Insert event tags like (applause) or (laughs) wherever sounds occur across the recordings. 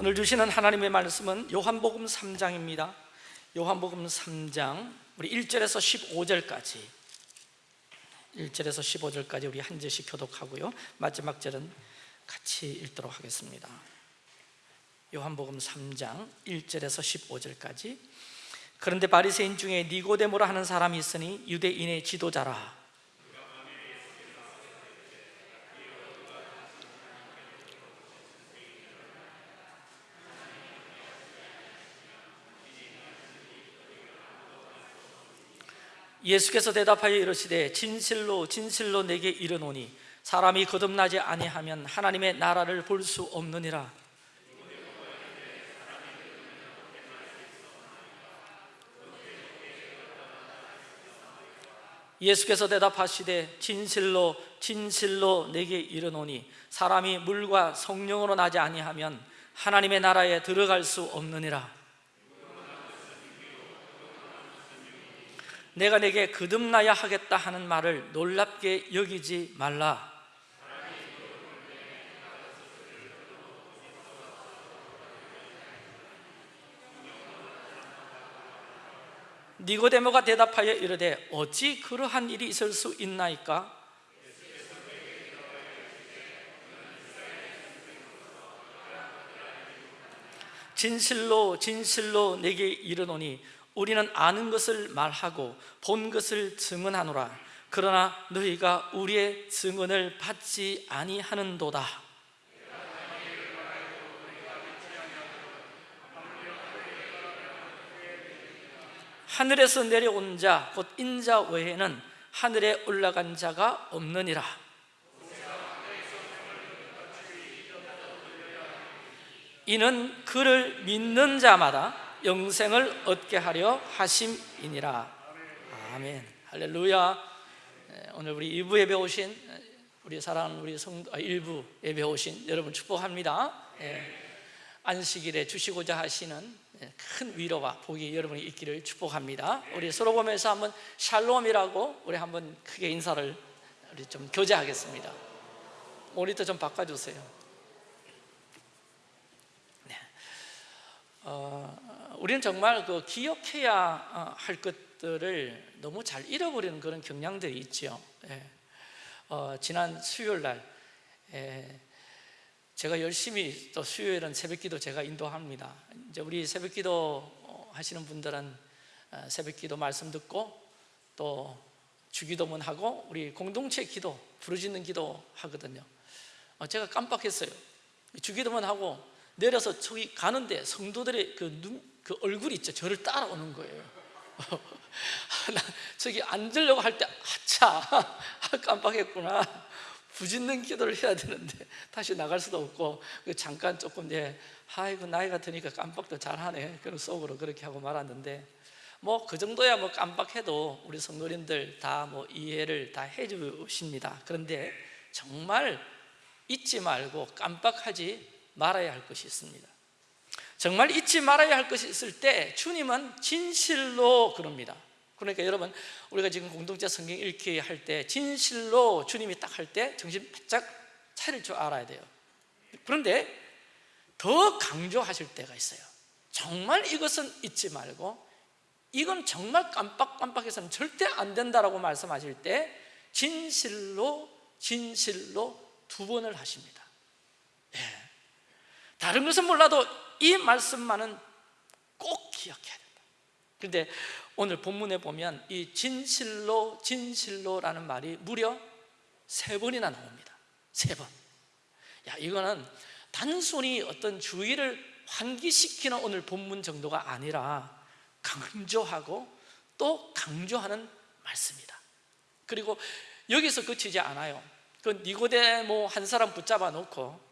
오늘 주시는 하나님의 말씀은 요한복음 3장입니다. 요한복음 3장 우리 1절에서 15절까지. 1절에서 15절까지 우리 한 절씩 교독하고요. 마지막 절은 같이 읽도록 하겠습니다. 요한복음 3장 1절에서 15절까지. 그런데 바리새인 중에 니고데모라 하는 사람이 있으니 유대인의 지도자라 예수께서 대답하여 이르시되 진실로 진실로 내게 이르노니 사람이 거듭나지 아니하면 하나님의 나라를 볼 수 없느니라. 예수께서 대답하시되 진실로 진실로 내게 이르노니 사람이 물과 성령으로 나지 아니하면 하나님의 나라에 들어갈 수 없느니라 내가 내게 거듭나야 하겠다 하는 말을 놀랍게 여기지 말라 니고데모가 대답하여 이르되 어찌 그러한 일이 있을 수 있나이까? 진실로 진실로 내게 이르노니 우리는 아는 것을 말하고 본 것을 증언하노라. 그러나 너희가 우리의 증언을 받지 아니하는도다. 하늘에서 내려온 자 곧 인자 외에는 하늘에 올라간 자가 없느니라. 이는 그를 믿는 자마다 영생을 얻게 하려 하심이니라. 아멘. 할렐루야. 네, 오늘 우리 2부 예배 오신 우리 사랑하는 우리 성도 아, 1부 예배 오신 여러분 축복합니다. 예, 안식일에 주시고자 하시는 예, 큰 위로와 복이 여러분이 있기를 축복합니다. 우리 서로 보면서 한번 샬롬이라고 우리 한번 크게 인사를 우리 좀 교제하겠습니다. 모니터 좀 바꿔주세요. 네. 어, 우리는 정말 그 기억해야 어, 할 것들을 너무 잘 잃어버리는 그런 경향들이 있죠. 예. 어, 지난 수요일 날 예, 제가 열심히 또 수요일은 새벽기도 제가 인도합니다. 이제 우리 새벽기도 하시는 분들은 어, 새벽기도 말씀 듣고 또 주기도문 하고 우리 공동체 기도 부르짖는 기도 하거든요. 어, 제가 깜빡했어요. 주기도문 하고 내려서 저기 가는데 성도들의 그 눈, 그 얼굴이 있죠. 저를 따라오는 거예요. (laughs) 저기 앉으려고 할 때 아차 (laughs) 깜빡했구나. 부짖는 기도를 해야 되는데 다시 나갈 수도 없고 그 잠깐 조금 이제 아이고 나이가 드니까 깜빡도 잘하네. 그런 속으로 그렇게 하고 말았는데 뭐 그 정도야 뭐 깜빡해도 우리 성도님들 다 뭐 이해를 다 해주십니다. 그런데 정말 잊지 말고 깜빡하지 말아야 할 것이 있습니다. 정말 잊지 말아야 할 것이 있을 때 주님은 진실로 그럽니다 그러니까 여러분 우리가 지금 공동체 성경 읽기 할 때 진실로 주님이 딱 할 때 정신 바짝 차릴 줄 알아야 돼요 그런데 더 강조하실 때가 있어요 정말 이것은 잊지 말고 이건 정말 깜빡깜빡해서는 절대 안 된다라고 말씀하실 때 진실로 진실로 두 번을 하십니다 네. 다른 것은 몰라도 이 말씀만은 꼭 기억해야 된다. 그런데 오늘 본문에 보면 이 진실로 진실로라는 말이 무려 세 번이나 나옵니다. 세번. 야 이거는 단순히 어떤 주의를 환기시키는 오늘 본문 정도가 아니라 강조하고 또 강조하는 말씀이다. 그리고 여기서 그치지 않아요. 그 니고데모 한 사람 붙잡아 놓고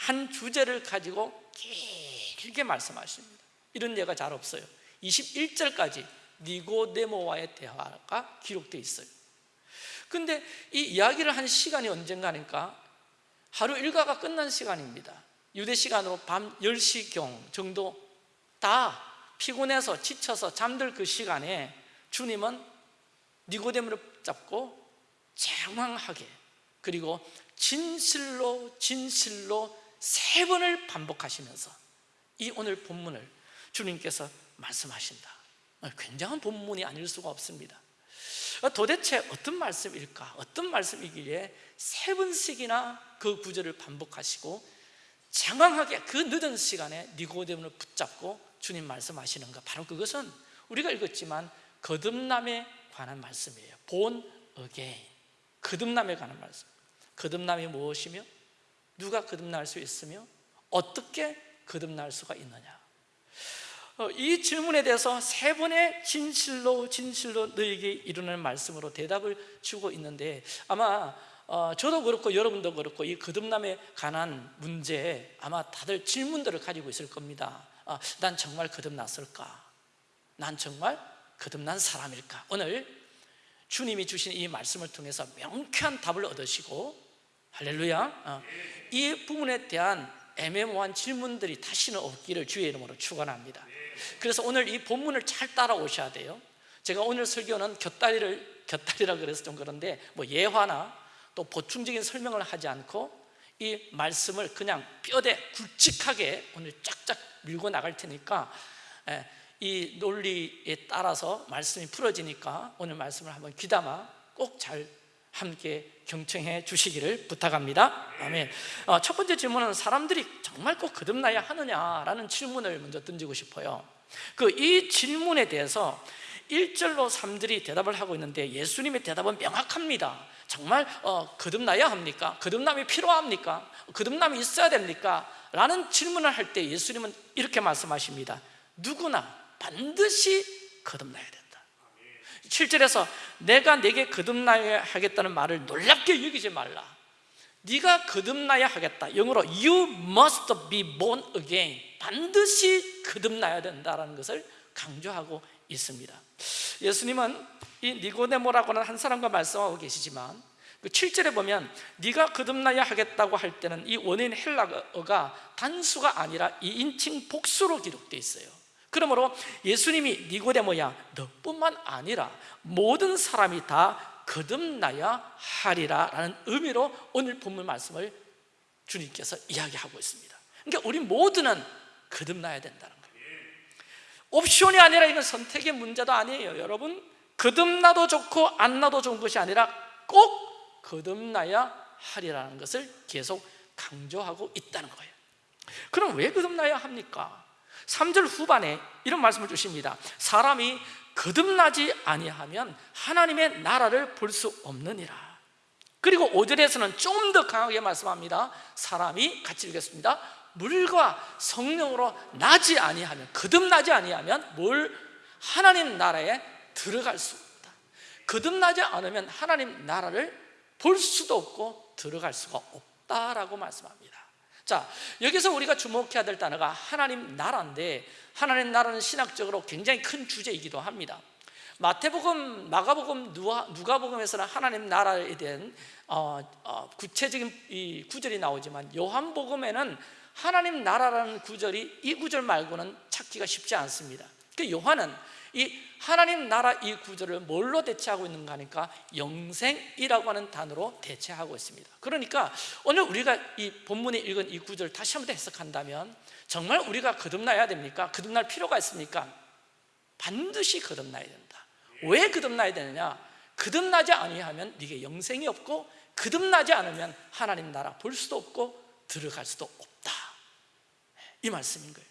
한 주제를 가지고 길게 말씀하십니다. 이런 예가 잘 없어요. 21절까지 니고데모와의 대화가 기록되어 있어요. 근데 이 이야기를 한 시간이 언젠가니까? 하루 일과가 끝난 시간입니다. 유대 시간으로 밤 10시경 정도 다 피곤해서 지쳐서 잠들 그 시간에 주님은 니고데모를 잡고 장황하게 그리고 진실로 진실로 세 번을 반복하시면서 이 오늘 본문을 주님께서 말씀하신다. 어, 굉장한 본문이 아닐 수가 없습니다. 어, 도대체 어떤 말씀일까? 어떤 말씀이기에 세 번씩이나 그 구절을 반복하시고 장황하게 그 늦은 시간에 니고데모를 붙잡고 주님 말씀하시는가? 바로 그것은 우리가 읽었지만 거듭남에 관한 말씀이에요. born again 거듭남에 관한 말씀. 거듭남이 무엇이며 누가 거듭날 수 있으며 어떻게 거듭날 수가 있느냐 어, 이 질문에 대해서 세 번의 진실로 진실로 너에게 이루는 말씀으로 대답을 주고 있는데 아마 어, 저도 그렇고 여러분도 그렇고 이 거듭남에 관한 문제에 아마 다들 질문들을 가지고 있을 겁니다 아, 난 정말 거듭났을까? 난 정말 거듭난 사람일까? 오늘 주님이 주신 이 말씀을 통해서 명쾌한 답을 얻으시고 할렐루야. 어, 이 부분에 대한 애매모호한 질문들이 다시는 없기를 주의 이름으로 축원합니다. 그래서 오늘 이 본문을 잘 따라오셔야 돼요. 제가 오늘 설교는 곁다리를 곁다리라 그래서 좀 그런데 뭐 예화나 또 보충적인 설명을 하지 않고 이 말씀을 그냥 뼈대 굵직하게 오늘 쫙쫙 밀고 나갈 테니까 예, 이 논리에 따라서 말씀이 풀어지니까 오늘 말씀을 한번 귀담아 꼭 잘 함께 경청해 주시기를 부탁합니다 아멘 어, 첫 번째 질문은 사람들이 정말 꼭 거듭나야 하느냐라는 질문을 먼저 던지고 싶어요 그 이 질문에 대해서 1절로 3절이 대답을 하고 있는데 예수님의 대답은 명확합니다 정말 어, 거듭나야 합니까? 거듭남이 필요합니까? 거듭남이 있어야 됩니까? 라는 질문을 할 때 예수님은 이렇게 말씀하십니다 누구나 반드시 거듭나야 된다 7절에서 내가 내게 거듭나야 하겠다는 말을 놀랍게 여기지 말라. 네가 거듭나야 하겠다. 영어로 You must be born again. 반드시 거듭나야 된다는 것을 강조하고 있습니다. 예수님은 이 니고데모라고 하는 한 사람과 말씀하고 계시지만 그 7절에 보면 네가 거듭나야 하겠다고 할 때는 이 원인 헬라어가 단수가 아니라 2인칭 복수로 기록되어 있어요 그러므로 예수님이 니고데모야 너뿐만 아니라 모든 사람이 다 거듭나야 하리라 라는 의미로 오늘 본문 말씀을 주님께서 이야기하고 있습니다. 그러니까 우리 모두는 거듭나야 된다는 거예요. 옵션이 아니라 이건 선택의 문제도 아니에요. 여러분 거듭나도 좋고 안 나도 좋은 것이 아니라 꼭 거듭나야 하리라는 것을 계속 강조하고 있다는 거예요. 그럼 왜 거듭나야 합니까? 3절 후반에 이런 말씀을 주십니다. 사람이 거듭나지 아니하면 하나님의 나라를 볼 수 없느니라. 그리고 5절에서는 좀 더 강하게 말씀합니다. 사람이 같이 읽겠습니다. 물과 성령으로 나지 아니하면 거듭나지 아니하면 뭘? 하나님 나라에 들어갈 수 없다. 거듭나지 않으면 하나님 나라를 볼 수도 없고 들어갈 수가 없다라고 말씀합니다 자 여기서 우리가 주목해야 될 단어가 하나님 나라인데 하나님 나라는 신학적으로 굉장히 큰 주제이기도 합니다. 마태복음, 마가복음, 누가복음에서는 하나님 나라에 대한 어, 어, 구체적인 이 구절이 나오지만 요한복음에는 하나님 나라라는 구절이 이 구절 말고는 찾기가 쉽지 않습니다. 그 요한은 이 하나님 나라 이 구절을 뭘로 대체하고 있는가 하니까 영생이라고 하는 단어로 대체하고 있습니다 그러니까 오늘 우리가 이 본문에 읽은 이 구절을 다시 한번 해석한다면 정말 우리가 거듭나야 됩니까? 거듭날 필요가 있습니까? 반드시 거듭나야 된다 왜 거듭나야 되느냐? 거듭나지 아니하면 네게 영생이 없고 거듭나지 않으면 하나님 나라 볼 수도 없고 들어갈 수도 없다 이 말씀인 거예요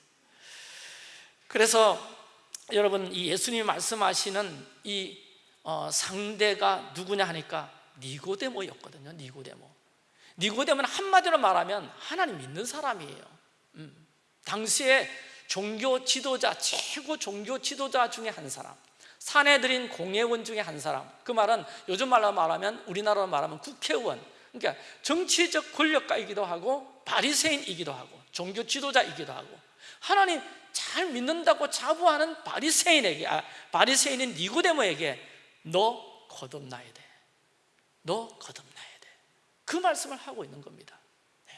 그래서 여러분 이 예수님이 말씀하시는 이 어, 상대가 누구냐 하니까 니고데모였거든요 니고데모. 니고데모는 한마디로 말하면 하나님 믿는 사람이에요. 음. 당시에 종교 지도자 최고 종교 지도자 중에 한 사람 사내들인 공회원 중에 한 사람. 그 말은 요즘 말로 말하면 우리나라로 말하면 국회의원. 그러니까 정치적 권력가이기도 하고 바리새인이기도 하고 종교 지도자이기도 하고. 하나님 잘 믿는다고 자부하는 바리새인에게 아, 바리새인인 니고데모에게 너 거듭나야 돼. 너 거듭나야 돼. 그 말씀을 하고 있는 겁니다. 네.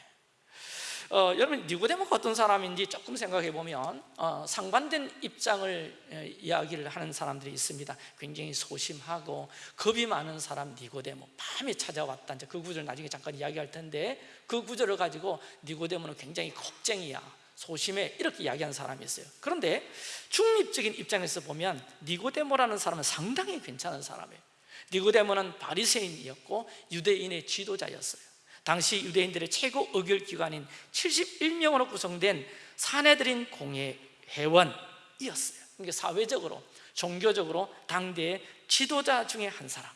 어, 여러분 니고데모가 어떤 사람인지 조금 생각해 보면 어, 상반된 입장을 에, 이야기를 하는 사람들이 있습니다. 굉장히 소심하고 겁이 많은 사람 니고데모 밤에 찾아왔다. 이제 그 구절 나중에 잠깐 이야기할 텐데 그 구절을 가지고 니고데모는 굉장히 겁쟁이야. 소심해 이렇게 이야기하는 사람이 있어요. 그런데 중립적인 입장에서 보면 니고데모라는 사람은 상당히 괜찮은 사람이에요. 니고데모는 바리새인이었고 유대인의 지도자였어요. 당시 유대인들의 최고 의결기관인 71명으로 구성된 사내들인 공회 회원이었어요. 그러니까 사회적으로 종교적으로 당대의 지도자 중에 한 사람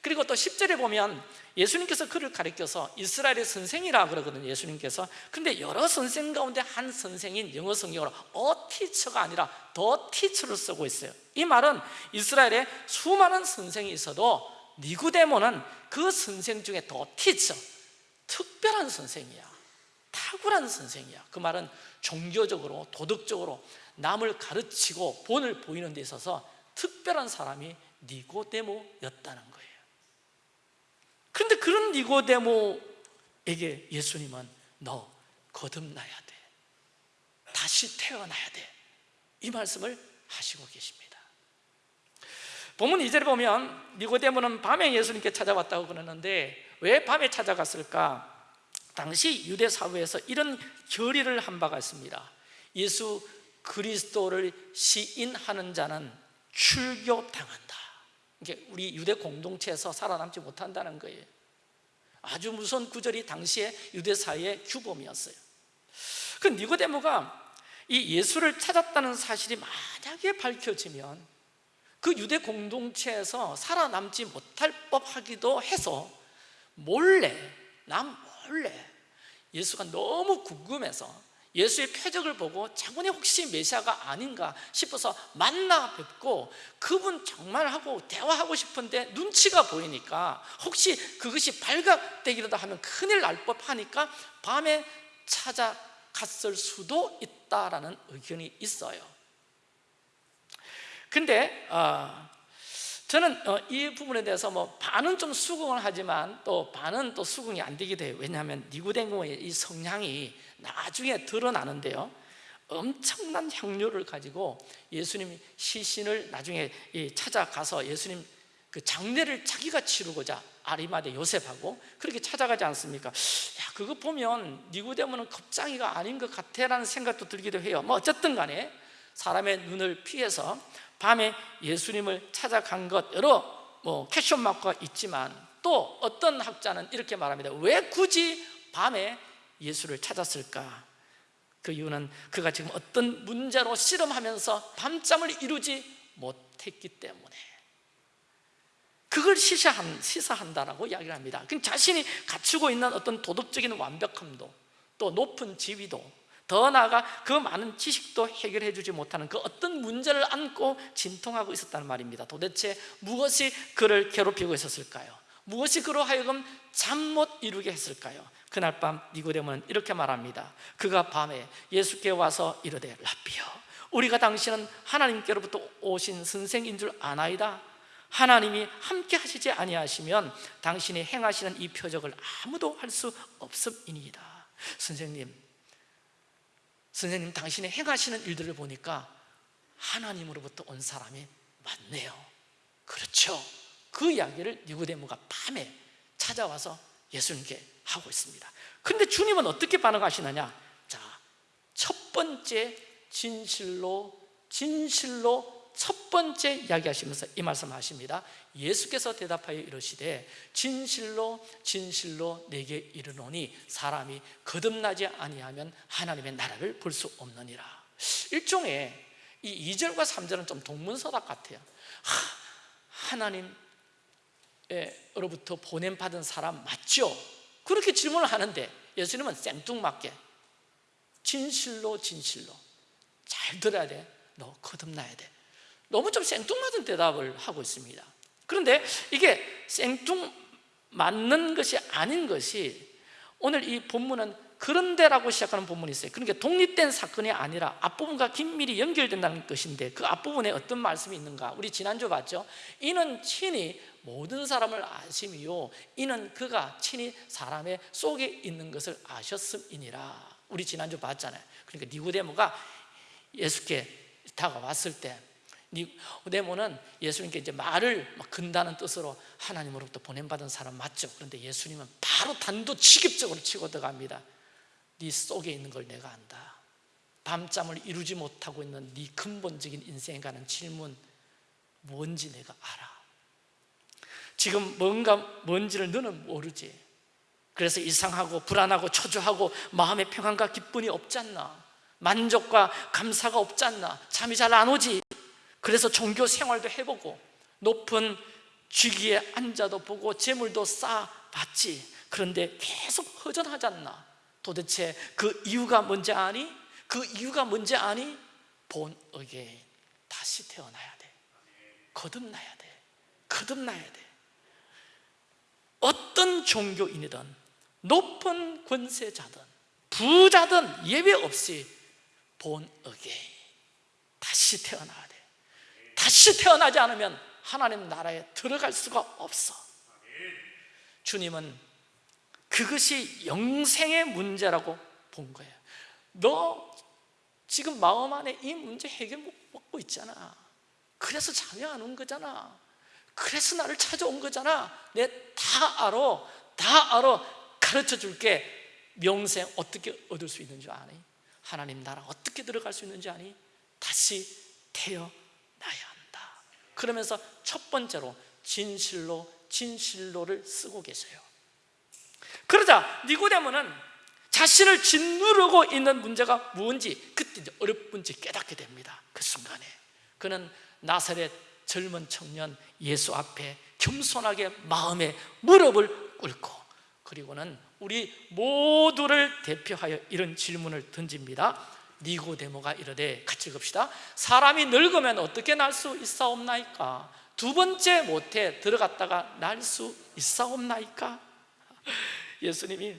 그리고 또 10절에 보면 예수님께서 그를 가리켜서 이스라엘의 선생이라 그러거든요 예수님께서. 근데 여러 선생 가운데 한 선생인 영어 성경으로 어 티처가 아니라 더 티처를 쓰고 있어요. 이 말은 이스라엘에 수많은 선생이 있어도 니구데모는 그 선생 중에 더 티처 특별한 선생이야. 탁월한 선생이야. 그 말은 종교적으로 도덕적으로 남을 가르치고 본을 보이는 데 있어서 특별한 사람이 니고데모였다는 그런데 그런 니고데모에게 예수님은 너 거듭나야 돼. 다시 태어나야 돼 이 말씀을 하시고 계십니다. 본문 2절에 보면 니고데모는 밤에 예수님께 찾아왔다고 그러는데 왜 밤에 찾아갔을까? 당시 유대 사회에서 이런 결의를 한 바가 있습니다. 예수 그리스도를 시인하는 자는 출교당한다 이게 우리 유대 공동체에서 살아남지 못한다는 거예요. 아주 무서운 구절이 당시에 유대 사회의 규범이었어요. 그 니고데모가 이 예수를 찾았다는 사실이 만약에 밝혀지면 그 유대 공동체에서 살아남지 못할 법하기도 해서 몰래 남 몰래 예수가 너무 궁금해서 예수의 표적을 보고 자군이 혹시 메시아가 아닌가 싶어서 만나 뵙고 그분 정말 하고 대화하고 싶은데 눈치가 보이니까 혹시 그것이 발각되기라도 하면 큰일 날 법하니까 밤에 찾아갔을 수도 있다라는 의견이 있어요. 근데 어, 저는 어, 이 부분에 대해서 뭐 반은 좀 수긍을 하지만 또 반은 또 수긍이 안 되기도 해요. 왜냐하면 니구댕고의 이 성향이 나중에 드러나는데요. 엄청난 향료를 가지고 예수님 시신을 나중에 찾아가서 예수님 그 장례를 자기가 치르고자 아리마대 요셉하고 그렇게 찾아가지 않습니까? 야 그거 보면 니구데모는 겁장이가 아닌 것 같아라는 생각도 들기도 해요. 뭐 어쨌든 간에 사람의 눈을 피해서 밤에 예수님을 찾아간 것 여러 뭐 캐션 마크가 있지만 또 어떤 학자는 이렇게 말합니다. 왜 굳이 밤에 예수를 찾았을까? 그 이유는 그가 지금 어떤 문제로 씨름하면서 밤잠을 이루지 못했기 때문에 그걸 시사한, 시사한다라고 이야기를 합니다 그 자신이 갖추고 있는 어떤 도덕적인 완벽함도 또 높은 지위도 더 나아가 그 많은 지식도 해결해 주지 못하는 그 어떤 문제를 안고 진통하고 있었다는 말입니다 도대체 무엇이 그를 괴롭히고 있었을까요? 무엇이 그로 하여금 잠 못 이루게 했을까요? 그날 밤 니고데모는 이렇게 말합니다. 그가 밤에 예수께 와서 이르되 라비여 우리가 당신은 하나님께로부터 오신 선생인 줄 아나이다. 하나님이 함께 하시지 아니하시면 당신이 행하시는 이 표적을 아무도 할 수 없음이니이다. 선생님 선생님 당신이 행하시는 일들을 보니까 하나님으로부터 온 사람이 맞네요. 그렇죠 그 이야기를 니고데모가 밤에 찾아와서 예수님께 하고 있습니다. 그런데 주님은 어떻게 반응하시느냐? 자, 첫 번째 진실로 진실로 첫 번째 이야기하시면서 이 말씀 하십니다. 예수께서 대답하여 이르시되 진실로 진실로 내게 이르노니 사람이 거듭나지 아니하면 하나님의 나라를 볼 수 없느니라. 일종의 이 2절과 3절은 좀 동문서답 같아요. 하나님 으로부터 보냄받은 사람 맞죠? 그렇게 질문을 하는데 예수님은 생뚱맞게 진실로 진실로 잘 들어야 돼 너 거듭나야 돼. 너무 좀 생뚱맞은 대답을 하고 있습니다. 그런데 이게 생뚱맞는 것이 아닌 것이 오늘 이 본문은 그런데라고 시작하는 본문이 있어요. 그러니까 독립된 사건이 아니라 앞부분과 긴밀히 연결된다는 것인데 그 앞부분에 어떤 말씀이 있는가? 우리 지난주 봤죠? 이는 친히 모든 사람을 아심이요. 이는 그가 친히 사람의 속에 있는 것을 아셨음이니라. 우리 지난주 봤잖아요. 그러니까 니고데모가 예수께 다가왔을 때 니고데모는 예수님께 이제 말을 근다는 뜻으로 하나님으로부터 보냄받은 사람 맞죠? 그런데 예수님은 바로 단도직입적으로 치고 들어갑니다 네 속에 있는 걸 내가 안다. 밤잠을 이루지 못하고 있는 네 근본적인 인생에 관한 질문 뭔지 내가 알아. 지금 뭔가 뭔지를 너는 모르지. 그래서 이상하고 불안하고 초조하고 마음의 평안과 기쁨이 없지 않나? 만족과 감사가 없지 않나? 잠이 잘 안 오지? 그래서 종교 생활도 해보고 높은 쥐기에 앉아도 보고 재물도 쌓아봤지. 그런데 계속 허전하지 않나 도대체 그 이유가 뭔지 아니? 그 이유가 뭔지 아니? 본 어게 다시 태어나야 돼. 거듭나야 돼. 거듭나야 돼. 어떤 종교인이든 높은 권세자든 부자든 예외 없이 본 어게 다시 태어나야 돼. 다시 태어나지 않으면 하나님 나라에 들어갈 수가 없어. 주님은 그것이 영생의 문제라고 본 거예요. 너 지금 마음 안에 이 문제 해결 못 받고 있잖아. 그래서 잠이 안 온 거잖아. 그래서 나를 찾아온 거잖아. 내 다 알아. 다 알아. 가르쳐 줄게. 명생 어떻게 얻을 수 있는 줄 아니? 하나님 나라 어떻게 들어갈 수 있는지 아니? 다시 태어나야 한다. 그러면서 첫 번째로 진실로 진실로를 쓰고 계세요 그러자 니고데모는 자신을 짓누르고 있는 문제가 무엇인지 그때 이제 어렵은지 깨닫게 됩니다. 그 순간에. 그는 나사렛 젊은 청년 예수 앞에 겸손하게 마음에 무릎을 꿇고 그리고는 우리 모두를 대표하여 이런 질문을 던집니다. 니고데모가 이르되 같이 읽읍시다. 사람이 늙으면 어떻게 날 수 있사옵나이까? 두 번째 못에 들어갔다가 날 수 있사옵나이까 예수님이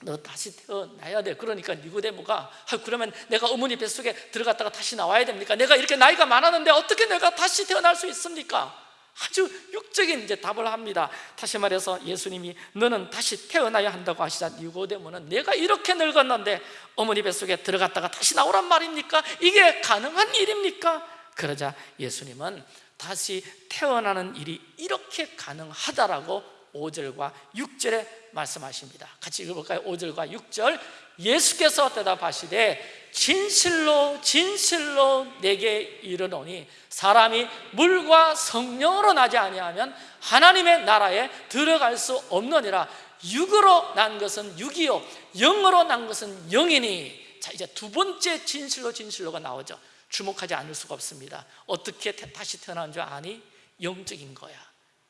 너 다시 태어나야 돼 그러니까 니고데모가 아, 그러면 내가 어머니 뱃속에 들어갔다가 다시 나와야 됩니까? 내가 이렇게 나이가 많았는데 어떻게 내가 다시 태어날 수 있습니까? 아주 육적인 이제 답을 합니다 다시 말해서 예수님이 너는 다시 태어나야 한다고 하시자 니고데모는 내가 이렇게 늙었는데 어머니 뱃속에 들어갔다가 다시 나오란 말입니까? 이게 가능한 일입니까? 그러자 예수님은 다시 태어나는 일이 이렇게 가능하다라고 5절과 6절에 말씀하십니다. 같이 읽어볼까요? 5절과 6절. 예수께서 대답하시되 진실로 진실로 내게 이르노니 사람이 물과 성령으로 나지 아니하면 하나님의 나라에 들어갈 수 없느니라. 육으로 난 것은 육이요 영으로 난 것은 영이니. 자 이제 두 번째 진실로 진실로가 나오죠. 주목하지 않을 수가 없습니다. 어떻게 다시 태어난 줄 아니? 영적인 거야.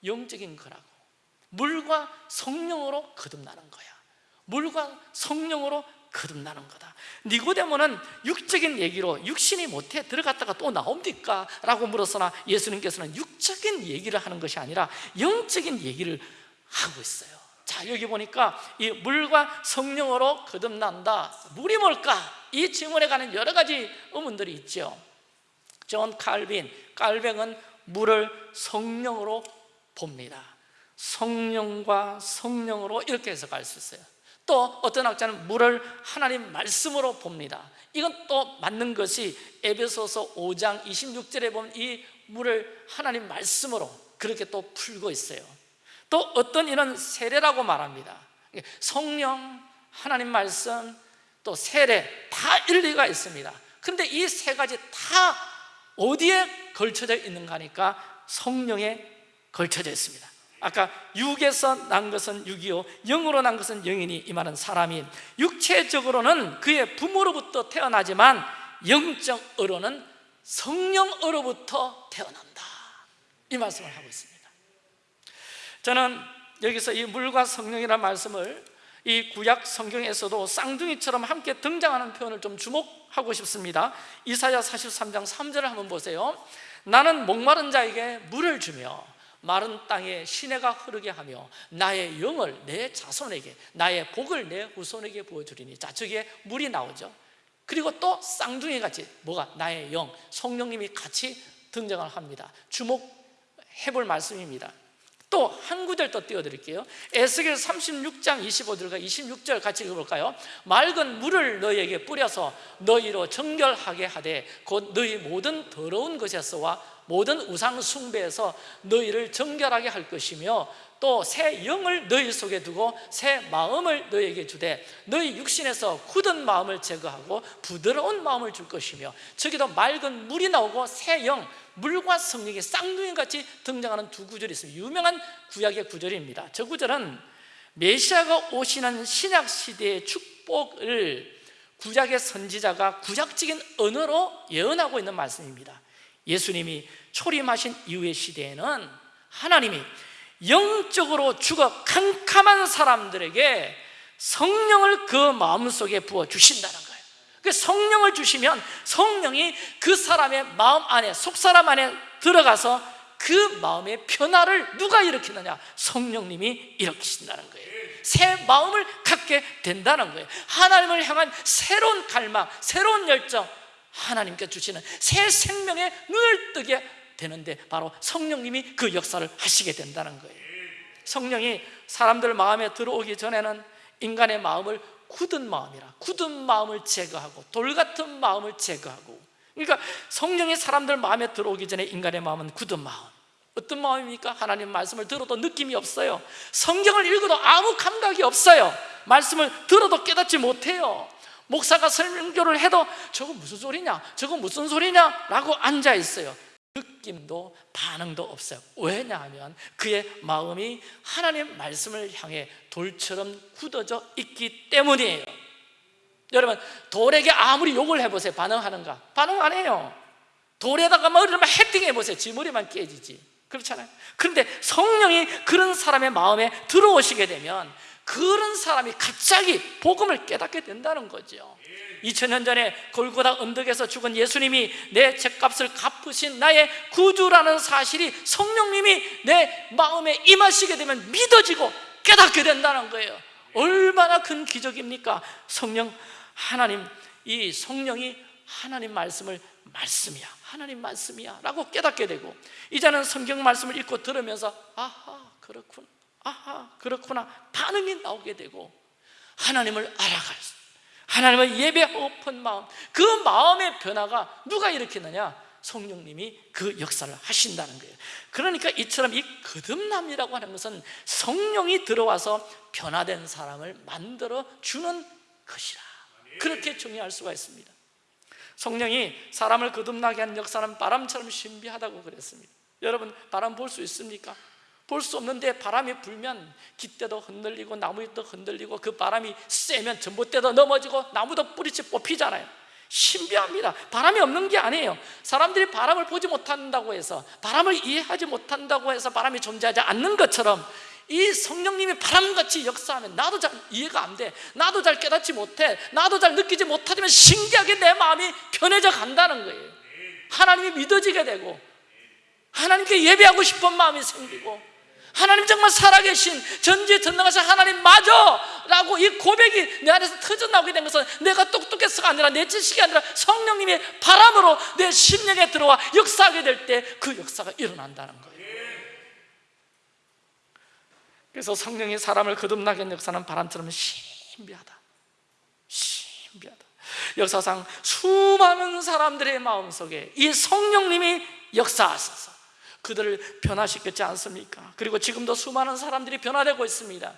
영적인 거라고 물과 성령으로 거듭나는 거야. 물과 성령으로 거듭나는 거다. 니고데모는 육적인 얘기로 육신이 못해 들어갔다가 또 나옵니까? 라고 물었으나 예수님께서는 육적인 얘기를 하는 것이 아니라 영적인 얘기를 하고 있어요. 자 여기 보니까 이 물과 성령으로 거듭난다. 물이 뭘까? 이 질문에 관한 여러 가지 의문들이 있죠. 존 칼빈, 칼뱅은 물을 성령으로 봅니다 성령과 성령으로 이렇게 해석할 수 있어요. 또 어떤 학자는 물을 하나님 말씀으로 봅니다. 이건 또 맞는 것이 에베소서 5장 26절에 보면 이 물을 하나님 말씀으로 그렇게 또 풀고 있어요. 또 어떤 이는 세례라고 말합니다. 성령, 하나님 말씀, 또 세례 다 일리가 있습니다. 근데 이 세 가지 다 어디에 걸쳐져 있는가 하니까 성령에 걸쳐져 있습니다 아까 육에서 난 것은 육이요 영으로 난 것은 영이니 이 말은 사람이. 육체적으로는 그의 부모로부터 태어나지만 영적으로는 성령으로부터 태어난다. 이 말씀을 하고 있습니다. 저는 여기서 이 물과 성령이라는 말씀을 이 구약 성경에서도 쌍둥이처럼 함께 등장하는 표현을 좀 주목하고 싶습니다. 이사야 43장 3절을 한번 보세요. 나는 목마른 자에게 물을 주며 마른 땅에 시내가 흐르게 하며 나의 영을 내 자손에게 나의 복을 내 후손에게 보여주리니 자 저기에 물이 나오죠. 그리고 또 쌍둥이 같이 뭐가? 나의 영. 성령님이 같이 등장을 합니다. 주목해 볼 말씀입니다. 또한 구절 더 띄워드릴게요. 에스겔 36장 25절과 26절 같이 읽어볼까요? 맑은 물을 너희에게 뿌려서 너희로 정결하게 하되 곧 너희 모든 더러운 것에서와 모든 우상 숭배에서 너희를 정결하게 할 것이며 또 새 영을 너희 속에 두고 새 마음을 너희에게 주되 너희 육신에서 굳은 마음을 제거하고 부드러운 마음을 줄 것이며 저기도 맑은 물이 나오고 새 영, 물과 성령이 쌍둥이같이 등장하는 두 구절이 있습니다. 유명한 구약의 구절입니다. 저 구절은 메시아가 오시는 신약 시대의 축복을 구약의 선지자가 구약적인 언어로 예언하고 있는 말씀입니다 예수님이 초림하신 이후의 시대에는 하나님이 영적으로 죽어 캄캄한 사람들에게 성령을 그 마음속에 부어 주신다는 거예요. 그 성령을 주시면 성령이 그 사람의 마음 안에 속사람 안에 들어가서 그 마음의 변화를 누가 일으키느냐? 성령님이 일으키신다는 거예요. 새 마음을 갖게 된다는 거예요. 하나님을 향한 새로운 갈망, 새로운 열정 하나님께 주시는 새 생명의 눈을 뜨게 되는데 바로 성령님이 그 역사를 하시게 된다는 거예요. 성령이 사람들 마음에 들어오기 전에는 인간의 마음을 굳은 마음이라 굳은 마음을 제거하고 돌 같은 마음을 제거하고 그러니까 성령이 사람들 마음에 들어오기 전에 인간의 마음은 굳은 마음. 어떤 마음입니까? 하나님 말씀을 들어도 느낌이 없어요. 성경을 읽어도 아무 감각이 없어요. 말씀을 들어도 깨닫지 못해요 목사가 설명교를 해도 저거 무슨 소리냐? 저거 무슨 소리냐? 라고 앉아 있어요. 느낌도 반응도 없어요. 왜냐하면 그의 마음이 하나님 말씀을 향해 돌처럼 굳어져 있기 때문이에요. 여러분 돌에게 아무리 욕을 해보세요. 반응하는가? 반응 안 해요. 돌에다가 머리를 헤딩 해보세요. 지 머리만 깨지지. 그렇잖아요. 그런데 성령이 그런 사람의 마음에 들어오시게 되면 그런 사람이 갑자기 복음을 깨닫게 된다는 거죠. 2000년 전에 골고다 언덕에서 죽은 예수님이 내 죄값을 갚으신 나의 구주라는 사실이 성령님이 내 마음에 임하시게 되면 믿어지고 깨닫게 된다는 거예요. 얼마나 큰 기적입니까? 성령 하나님 이 성령이 하나님 말씀을 말씀이야. 하나님 말씀이야. 라고 깨닫게 되고 이제는 성경 말씀을 읽고 들으면서 아하 그렇구나 아하 그렇구나. 반응이 나오게 되고 하나님을 알아갈 수 하나님을 예배하고 픈 마음 그 마음의 변화가 누가 일으키느냐? 성령님이 그 역사를 하신다는 거예요. 그러니까 이처럼 이 거듭남이라고 하는 것은 성령이 들어와서 변화된 사람을 만들어 주는 것이라. 그렇게 정의할 수가 있습니다. 성령이 사람을 거듭나게 하는 역사는 바람처럼 신비하다고 그랬습니다. 여러분 바람 볼 수 있습니까? 볼 수 없는데 바람이 불면 깃대도 흔들리고 나무도 흔들리고 그 바람이 세면 전봇대도 넘어지고 나무도 뿌리째 뽑히잖아요. 신비합니다. 바람이 없는 게 아니에요. 사람들이 바람을 보지 못한다고 해서 바람을 이해하지 못한다고 해서 바람이 존재하지 않는 것처럼 이 성령님이 바람같이 역사하면 나도 잘 이해가 안 돼. 나도 잘 깨닫지 못해. 나도 잘 느끼지 못하지만 신기하게 내 마음이 변해져 간다는 거예요. 하나님이 믿어지게 되고 하나님께 예배하고 싶은 마음이 생기고 하나님 정말 살아계신 전지에 전능하신 하나님 맞아! 라고 이 고백이 내 안에서 터져 나오게 된 것은 내가 똑똑해서가 아니라 내 지식이 아니라 성령님의 바람으로 내 심령에 들어와 역사하게 될 때 그 역사가 일어난다는 거예요. 그래서 성령이 사람을 거듭나게 하는 역사는 바람처럼 신비하다. 신비하다. 역사상 수많은 사람들의 마음속에 이 성령님이 역사하셔서 그들을 변화시켰지 않습니까? 그리고 지금도 수많은 사람들이 변화되고 있습니다.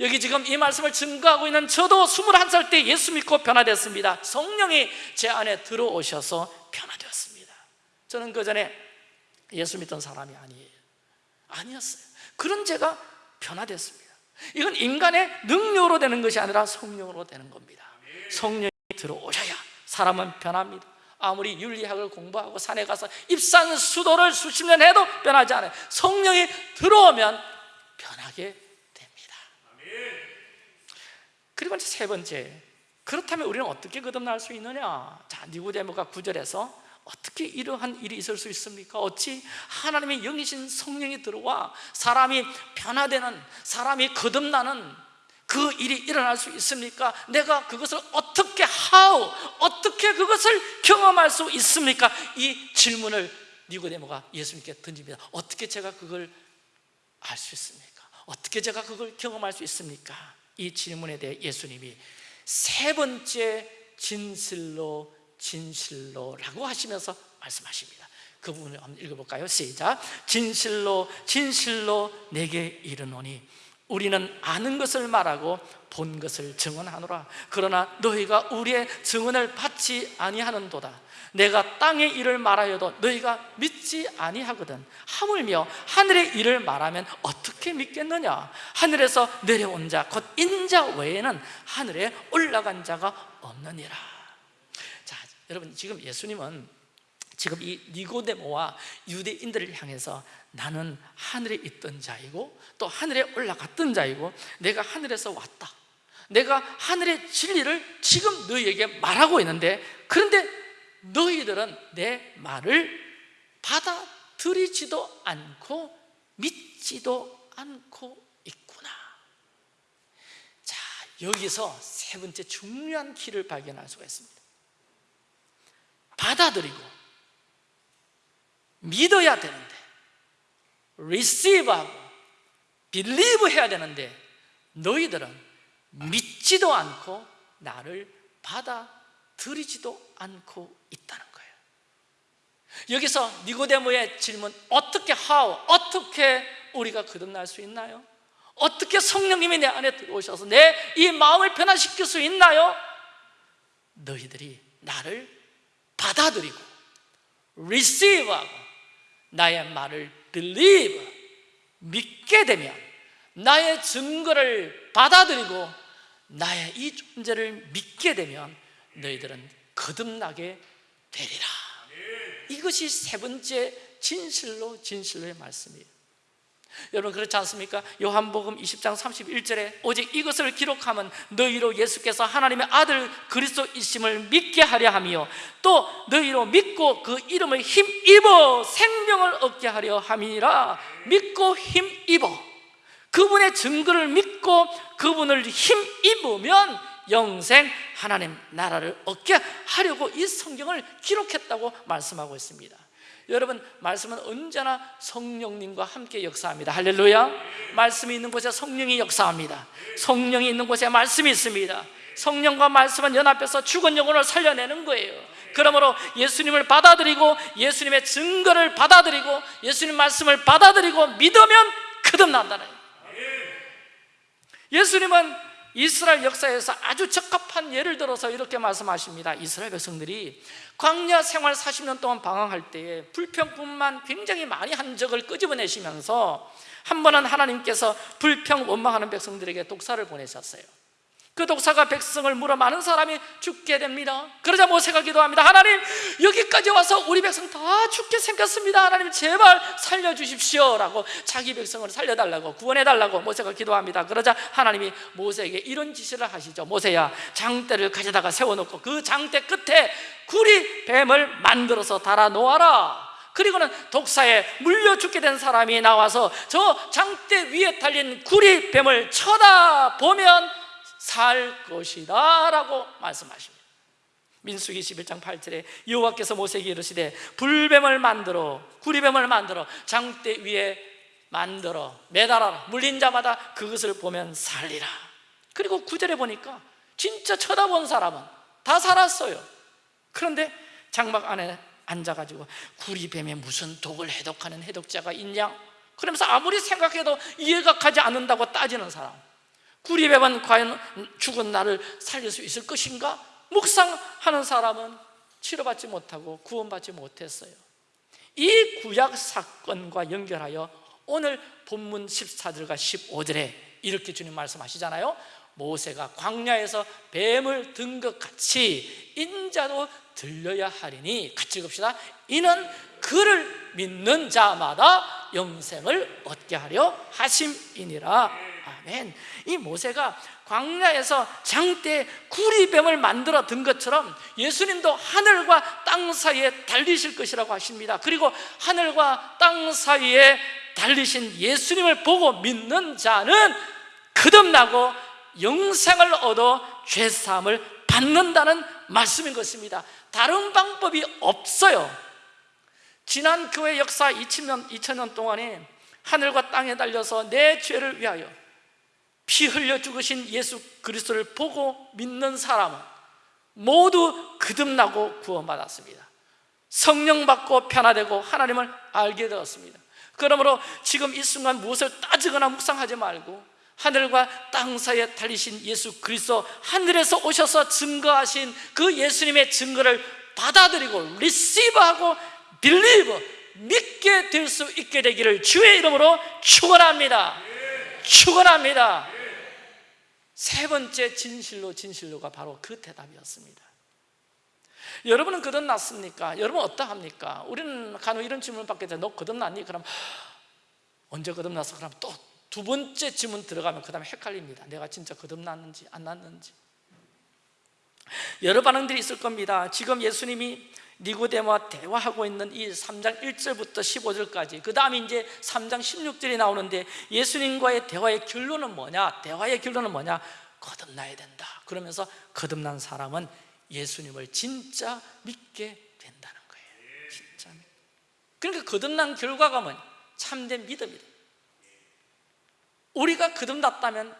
여기 지금 이 말씀을 증거하고 있는 저도 21살 때 예수 믿고 변화됐습니다. 성령이 제 안에 들어오셔서 변화되었습니다. 저는 그 전에 예수 믿던 사람이 아니에요. 아니었어요. 그런 제가 변화됐습니다. 이건 인간의 능력으로 되는 것이 아니라 성령으로 되는 겁니다. 성령이 들어오셔야 사람은 변합니다 아무리 윤리학을 공부하고 산에 가서 입산 수도를 수십 년 해도 변하지 않아요 성령이 들어오면 변하게 됩니다 그리고 이제 세 번째 그렇다면 우리는 어떻게 거듭날 수 있느냐 자 니고데모가 구절에서 어떻게 이러한 일이 있을 수 있습니까? 어찌 하나님의 영이신 성령이 들어와 사람이 변화되는 사람이 거듭나는 그 일이 일어날 수 있습니까? 내가 그것을 어떻게 how 어떻게 그것을 경험할 수 있습니까? 이 질문을 니고데모가 예수님께 던집니다. 어떻게 제가 그걸 알 수 있습니까? 어떻게 제가 그걸 경험할 수 있습니까? 이 질문에 대해 예수님이 세 번째 진실로 진실로라고 하시면서 말씀하십니다. 그 부분을 한번 읽어볼까요? 시작 진실로 진실로 내게 이르노니 우리는 아는 것을 말하고 본 것을 증언하노라. 그러나 너희가 우리의 증언을 받지 아니하는도다. 내가 땅의 일을 말하여도 너희가 믿지 아니하거든. 하물며 하늘의 일을 말하면 어떻게 믿겠느냐? 하늘에서 내려온 자 곧 인자 외에는 하늘에 올라간 자가 없느니라. 자 여러분 지금 예수님은 지금 이 니고데모와 유대인들을 향해서 나는 하늘에 있던 자이고 또 하늘에 올라갔던 자이고 내가 하늘에서 왔다. 내가 하늘의 진리를 지금 너희에게 말하고 있는데 그런데 너희들은 내 말을 받아들이지도 않고 믿지도 않고 있구나. 자 여기서 세 번째 중요한 키를 발견할 수가 있습니다. 받아들이고 믿어야 되는데 receive하고 believe 해야 되는데 너희들은 믿지도 않고 나를 받아들이지도 않고 있다는 거예요 여기서 니고데모의 질문 어떻게 how 어떻게 우리가 거듭날 수 있나요? 어떻게 성령님이 내 안에 들어오셔서 내 이 마음을 변화시킬 수 있나요? 너희들이 나를 받아들이고 receive하고 나의 말을 believe 믿게 되면 나의 증거를 받아들이고 나의 이 존재를 믿게 되면 너희들은 거듭나게 되리라. 이것이 세 번째 진실로 진실로의 말씀이에요 여러분 그렇지 않습니까? 요한복음 20장 31절에 오직 이것을 기록하면 너희로 예수께서 하나님의 아들 그리스도이심을 믿게 하려 하며 또 너희로 믿고 그 이름을 힘입어 생명을 얻게 하려 함이라. 믿고 힘입어. 그분의 증거를 믿고 그분을 힘입으면 영생 하나님 나라를 얻게 하려고 이 성경을 기록했다고 말씀하고 있습니다 여러분 말씀은 언제나 성령님과 함께 역사합니다. 할렐루야. 말씀이 있는 곳에 성령이 역사합니다. 성령이 있는 곳에 말씀이 있습니다. 성령과 말씀은 연합해서 죽은 영혼을 살려내는 거예요. 그러므로 예수님을 받아들이고 예수님의 증거를 받아들이고 예수님 말씀을 받아들이고 믿으면 거듭난다는 예수님은 이스라엘 역사에서 아주 적합한 예를 들어서 이렇게 말씀하십니다. 이스라엘 백성들이 광야 생활 40년 동안 방황할 때에 불평뿐만 굉장히 많이 한 적을 끄집어내시면서 한 번은 하나님께서 불평 원망하는 백성들에게 독사를 보내셨어요 그 독사가 백성을 물어 많은 사람이 죽게 됩니다. 그러자 모세가 기도합니다. 하나님 여기까지 와서 우리 백성 다 죽게 생겼습니다. 하나님 제발 살려주십시오. 라고 자기 백성을 살려달라고 구원해달라고 모세가 기도합니다. 그러자 하나님이 모세에게 이런 지시를 하시죠. 모세야 장대를 가져다가 세워놓고 그 장대 끝에 구리 뱀을 만들어서 달아 놓아라. 그리고는 독사에 물려 죽게 된 사람이 나와서 저 장대 위에 달린 구리 뱀을 쳐다보면 살 것이다 라고 말씀하십니다. 민수기 11장 8절에 여호와께서 모세에게 이르시되 불뱀을 만들어 구리뱀을 만들어 장대 위에 만들어 매달아라. 물린 자마다 그것을 보면 살리라. 그리고 구절에 보니까 진짜 쳐다본 사람은 다 살았어요. 그런데 장막 안에 앉아가지고 구리뱀에 무슨 독을 해독하는 해독자가 있냐? 그러면서 아무리 생각해도 이해가 가지 않는다고 따지는 사람 구리뱀은 과연 죽은 나를 살릴 수 있을 것인가? 묵상하는 사람은 치료받지 못하고 구원받지 못했어요. 이 구약 사건과 연결하여 오늘 본문 14절과 15절에 이렇게 주님 말씀하시잖아요. 모세가 광야에서 뱀을 든 것 같이 인자도 들려야 하리니 같이 읽읍시다. 이는 그를 믿는 자마다 영생을 얻게 하려 하심이니라 아멘. 이 모세가 광야에서 장대 구리뱀을 만들어 든 것처럼 예수님도 하늘과 땅 사이에 달리실 것이라고 하십니다. 그리고 하늘과 땅 사이에 달리신 예수님을 보고 믿는 자는 거듭나고 영생을 얻어 죄사함을 받는다는 말씀인 것입니다. 다른 방법이 없어요. 지난 교회 역사 2000년, 2000년 동안에 하늘과 땅에 달려서 내 죄를 위하여 피 흘려 죽으신 예수 그리스도를 보고 믿는 사람은 모두 거듭나고 구원받았습니다 성령 받고 변화되고 하나님을 알게 되었습니다 그러므로 지금 이 순간 무엇을 따지거나 묵상하지 말고 하늘과 땅 사이에 달리신 예수 그리스도 하늘에서 오셔서 증거하신 그 예수님의 증거를 받아들이고 리시브하고 빌리브 믿게 될 수 있게 되기를 주의 이름으로 축원합니다. 축원합니다. 세 번째 진실로 진실로가 바로 그 대답이었습니다. 여러분은 거듭났습니까? 여러분 어떠합니까? 우리는 간혹 이런 질문을 받게 돼. 너 거듭났니? 그럼 언제 거듭났어? 그럼 또 두 번째 질문 들어가면 그 다음에 헷갈립니다. 내가 진짜 거듭났는지 안 났는지. 여러 반응들이 있을 겁니다. 지금 예수님이 니고데모와 대화하고 있는 이 3장 1절부터 15절까지 그 다음에 이제 3장 16절이 나오는데 예수님과의 대화의 결론은 뭐냐? 대화의 결론은 뭐냐? 거듭나야 된다 그러면서 거듭난 사람은 예수님을 진짜 믿게 된다는 거예요 진짜 그러니까 거듭난 결과가 뭐냐? 참된 믿음이다 우리가 거듭났다면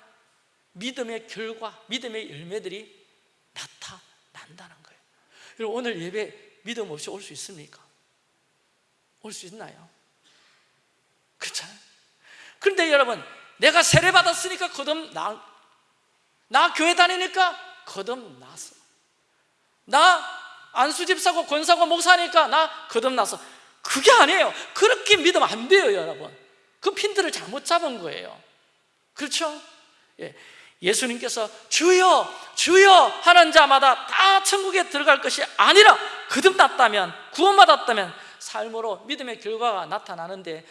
믿음의 결과, 믿음의 열매들이 나타난다는 거예요 오늘 예배 믿음 없이 올 수 있습니까? 올 수 있나요? 그렇잖아요 그런데 여러분 내가 세례 받았으니까 거듭나 나 교회 다니니까 거듭나서 나 안수집사고 권사고 목사니까 나 거듭나서 그게 아니에요 그렇게 믿으면 안 돼요 여러분 그 핀들을 잘못 잡은 거예요 그렇죠? 예. 예수님께서 주여 주여 하는 자마다 다 천국에 들어갈 것이 아니라 거듭났다면 구원받았다면 삶으로 믿음의 결과가 나타나는데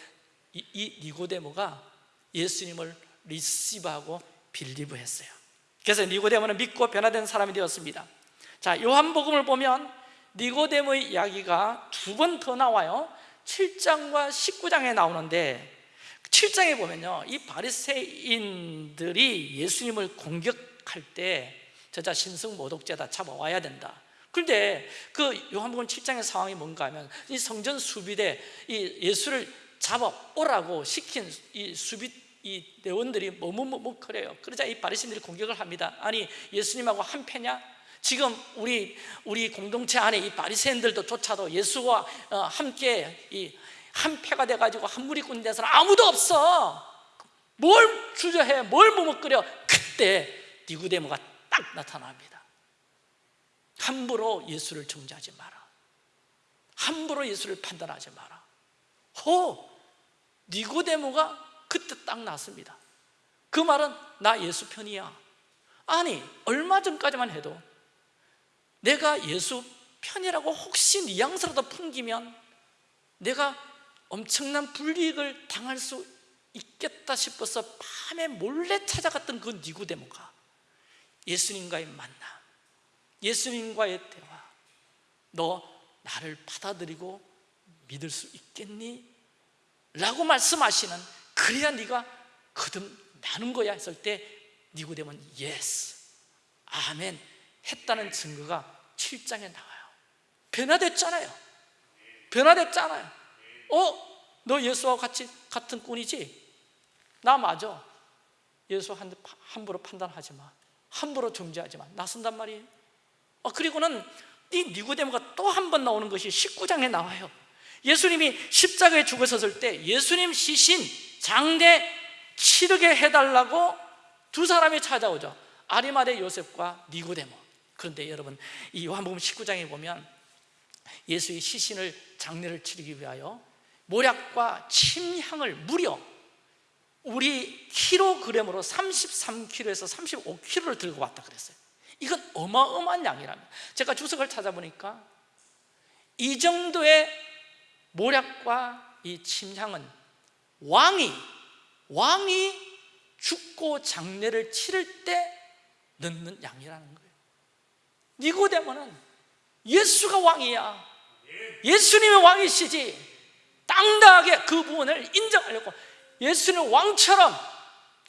이, 이 니고데모가 예수님을 리시브하고 빌리브했어요. 그래서 니고데모는 믿고 변화된 사람이 되었습니다. 자 요한복음을 보면 니고데모의 이야기가 두 번 더 나와요. 7장과 19장에 나오는데 7장에 보면요 이 바리새인들이 예수님을 공격할 때 저자 신성 모독죄다 잡아와야 된다. 그런데 그 요한복음 7장의 상황이 뭔가 하면 이 성전 수비대 이 예수를 잡아오라고 시킨 이 수비 이 대원들이 머뭇머뭇거려요. 그러자 이 바리새인들이 공격을 합니다. 아니 예수님하고 한 패냐? 지금 우리 우리 공동체 안에 이 바리새인들도 조차도 예수와 어, 함께 이 한 패가 돼가지고 한 무리 꾼 데서는 아무도 없어. 뭘 주저해? 뭘 머뭇거려 그때 니구데모가 딱 나타납니다. 함부로 예수를 정죄하지 마라. 함부로 예수를 판단하지 마라. 호! 니고데모가 그때 딱 났습니다. 그 말은 나 예수 편이야. 아니 얼마 전까지만 해도 내가 예수 편이라고 혹시 뉘앙스라도 풍기면 내가 엄청난 불이익을 당할 수 있겠다 싶어서 밤에 몰래 찾아갔던 그 니고데모가 예수님과의 만남 예수님과의 대화 너 나를 받아들이고 믿을 수 있겠니? 라고 말씀하시는 그래야 네가 거듭나는 거야 했을 때 니고데모는 yes 아멘 했다는 증거가 7장에 나와요. 변화됐잖아요. 변화됐잖아요 어? 너 예수와 같이 같은 꾼이지? 나 맞아. 예수 한, 함부로 판단하지 마. 함부로 정죄하지 마. 나선단 말이에요. 어, 그리고는 이 니고데모가 또 한 번 나오는 것이 19장에 나와요. 예수님이 십자가에 죽으셨을 때 예수님 시신 장대 치르게 해달라고 두 사람이 찾아오죠. 아리마대 요셉과 니고데모. 그런데 여러분 이 요한복음 19장에 보면 예수의 시신을 장례를 치르기 위하여 모략과 침향을 무려 우리 킬로그램으로 33kg에서 35kg를 들고 왔다 그랬어요. 이건 어마어마한 양이랍니다 제가 주석을 찾아보니까 이 정도의 모략과 이 침향은 왕이 왕이 죽고 장례를 치를 때 넣는 양이라는 거예요. 니고데모는 예수가 왕이야. 예수님의 왕이시지 당당하게 그 부분을 인정하려고 예수님 왕처럼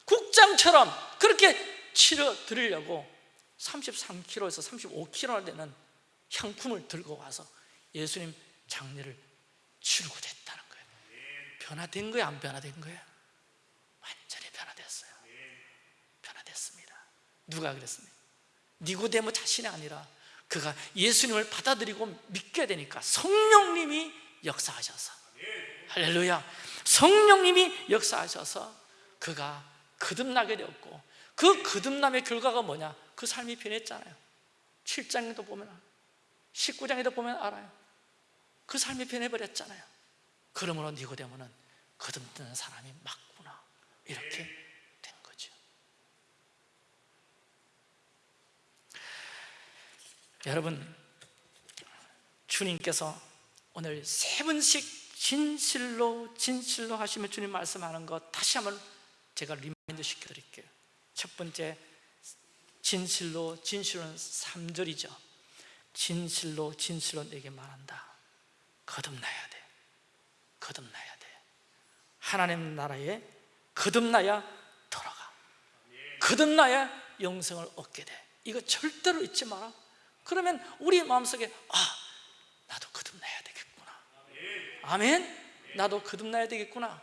국장처럼 그렇게 치러 드리려고 33kg에서 35kg 되는 향품을 들고 와서 예수님 장례를 치르고 됐다는 거예요 변화된 거예요 안 변화된 거예요? 완전히 변화됐어요 변화됐습니다 누가 그랬습니까? 니고데모 자신이 아니라 그가 예수님을 받아들이고 믿게 되니까 성령님이 역사하셔서 할렐루야. 성령님이 역사하셔서 그가 거듭나게 되었고 그 거듭남의 결과가 뭐냐? 그 삶이 변했잖아요. 7장에도 보면 19장에도 보면 알아요. 그 삶이 변해버렸잖아요. 그러므로 니고데모는 거듭나는 사람이 맞구나. 이렇게 된 거죠. 여러분 주님께서 오늘 세 번씩 진실로 진실로 하시면 주님 말씀하는 것 다시 한번 제가 remind 시켜드릴게요. 첫 번째 진실로 진실로는 3절이죠. 진실로 진실로 내게 말한다. 거듭나야 돼. 거듭나야 돼. 하나님 나라에 거듭나야 돌아가. 거듭나야 영생을 얻게 돼. 이거 절대로 잊지 마라. 그러면 우리 마음속에 아 나도 거듭나야 되겠구나 아멘? 나도 거듭나야 되겠구나.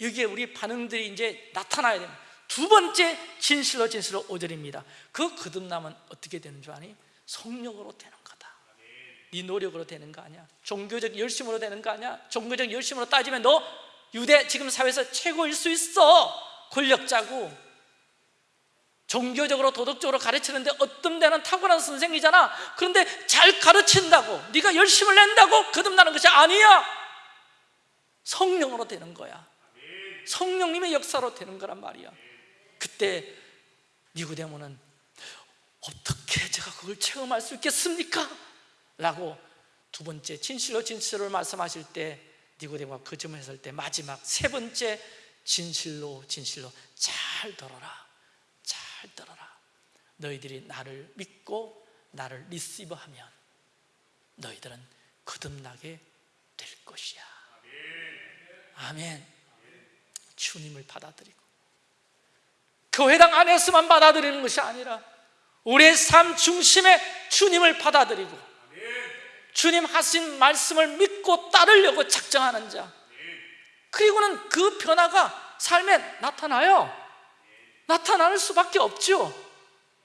여기에 우리 반응들이 이제 나타나야 됩니다. 두 번째 진실로 진실로 5절입니다. 그 거듭남은 어떻게 되는 줄 아니? 성령으로 되는 거다. 네 노력으로 되는 거 아니야? 종교적 열심으로 되는 거 아니야? 종교적 열심으로 따지면 너 유대 지금 사회에서 최고일 수 있어. 권력자고. 종교적으로 도덕적으로 가르치는데 어떤 데는 탁월한 선생이잖아. 그런데 잘 가르친다고 네가 열심을 낸다고 거듭나는 것이 아니야 성령으로 되는 거야. 성령님의 역사로 되는 거란 말이야. 그때 니고데모는 어떻게 제가 그걸 체험할 수 있겠습니까? 라고 두 번째 진실로 진실로 말씀하실 때 니고데모가 그 점을 했을 때 마지막 세 번째 진실로 진실로 잘 들어라. 잘 들어라. 너희들이 나를 믿고 나를 리시브하면 너희들은 거듭나게 될 것이야 아멘. 주님을 받아들이고. 교회당 안에서만 받아들이는 것이 아니라 우리의 삶 중심에 주님을 받아들이고 주님 하신 말씀을 믿고 따르려고 작정하는 자. 그리고는 그 변화가 삶에 나타나요. 나타날 수밖에 없죠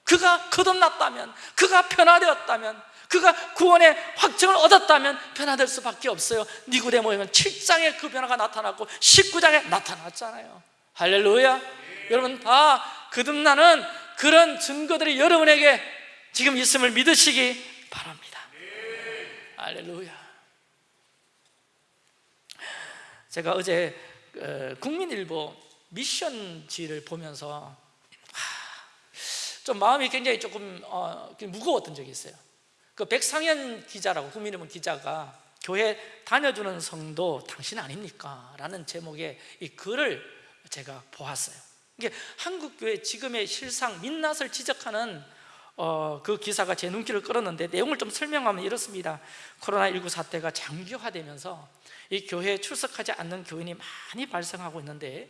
그가 거듭났다면 그가 변화되었다면 그가 구원의 확증을 얻었다면 변화될 수밖에 없어요. 니고데모에는 7장에 그 변화가 나타났고 19장에 나타났잖아요. 할렐루야. 여러분 다 거듭나는 그런 증거들이 여러분에게 지금 있음을 믿으시기 바랍니다. 할렐루야. 제가 어제 어, 국민일보 미션지를 보면서 좀 마음이 굉장히 조금 어, 무거웠던 적이 있어요 그 백상현 기자라고 국민의힘 기자가 교회 다녀주는 성도 당신 아닙니까? 라는 제목의 이 글을 제가 보았어요 이게 한국교회 지금의 실상 민낯을 지적하는 어, 그 기사가 제 눈길을 끌었는데 내용을 좀 설명하면 이렇습니다 코로나19 사태가 장기화되면서 이 교회에 출석하지 않는 교인이 많이 발생하고 있는데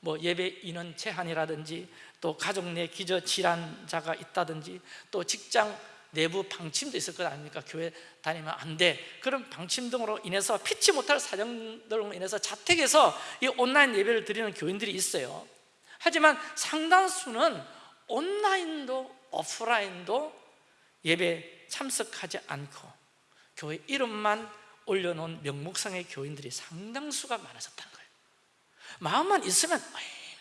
뭐 예배 인원 제한이라든지 또 가족 내 기저 질환자가 있다든지 또 직장 내부 방침도 있을 것 아닙니까? 교회 다니면 안 돼. 그런 방침 등으로 인해서 피치 못할 사정 등으로 인해서 자택에서 이 온라인 예배를 드리는 교인들이 있어요. 하지만 상당수는 온라인도 오프라인도 예배 참석하지 않고 교회 이름만 올려놓은 명목상의 교인들이 상당수가 많아졌다는 거예요. 마음만 있으면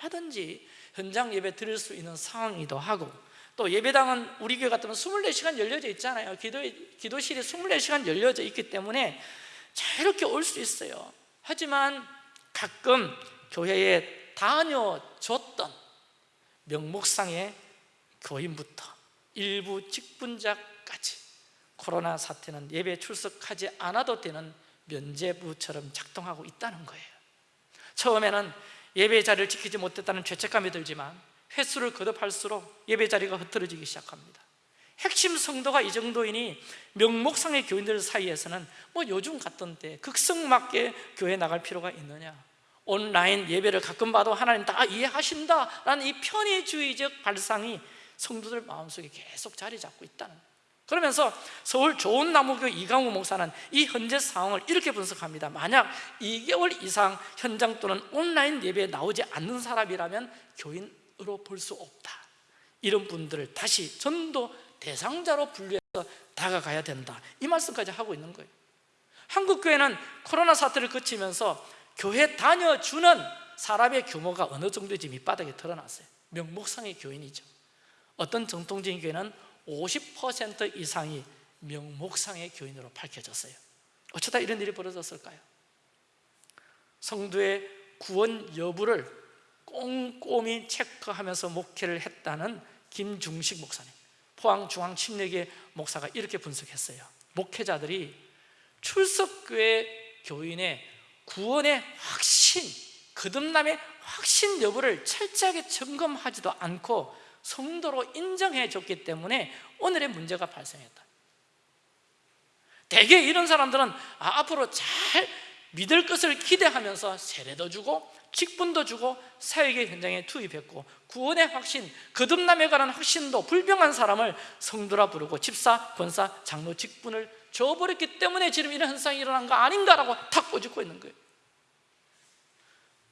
얼마든지 현장 예배 드릴 수 있는 상황이기도 하고 또 예배당은 우리 교회 같으면 24시간 열려져 있잖아요. 기도, 기도실이 24시간 열려져 있기 때문에 자유롭게 올 수 있어요. 하지만 가끔 교회에 다녀줬던 명목상의 교인부터 일부 직분자까지 코로나 사태는 예배 출석하지 않아도 되는 면제부처럼 작동하고 있다는 거예요. 처음에는 예배 자리를 지키지 못했다는 죄책감이 들지만 횟수를 거듭할수록 예배 자리가 흐트러지기 시작합니다. 핵심 성도가 이 정도이니 명목상의 교인들 사이에서는 뭐 요즘 같던 때 극성맞게 교회 나갈 필요가 있느냐? 온라인 예배를 가끔 봐도 하나님 다 이해하신다 라는 이 편의주의적 발상이 성도들 마음속에 계속 자리 잡고 있다는 그러면서 서울 좋은 나무교 이강우 목사는 이 현재 상황을 이렇게 분석합니다. 만약 2개월 이상 현장 또는 온라인 예배에 나오지 않는 사람이라면 교인 으로 볼 수 없다. 이런 분들을 다시 전도 대상자로 분류해 다가가야 된다. 이 말씀까지 하고 있는 거예요. 한국교회는 코로나 사태를 거치면서 교회 다녀주는 사람의 규모가 어느 정도인지 밑바닥에 드러났어요. 명목상의 교인이죠. 어떤 정통적인 교회는 50% 이상이 명목상의 교인으로 밝혀졌어요. 어쩌다 이런 일이 벌어졌을까요? 성도의 구원 여부를 꼼꼼히 체크하면서 목회를 했다는 김중식 목사님. 포항중앙침례교 목사가 이렇게 분석했어요. 목회자들이 출석교회 교인의 구원의 확신, 거듭남의 확신 여부를 철저하게 점검하지도 않고 성도로 인정해 줬기 때문에 오늘의 문제가 발생했다. 대개 이런 사람들은 아, 앞으로 잘 믿을 것을 기대하면서 세례도 주고 직분도 주고 사역의 현장에 투입했고 구원의 확신, 거듭남에 관한 확신도 불병한 사람을 성도라 부르고 집사, 권사, 장로 직분을 줘버렸기 때문에 지금 이런 현상이 일어난 거 아닌가라고 탁 꼬집고 있는 거예요.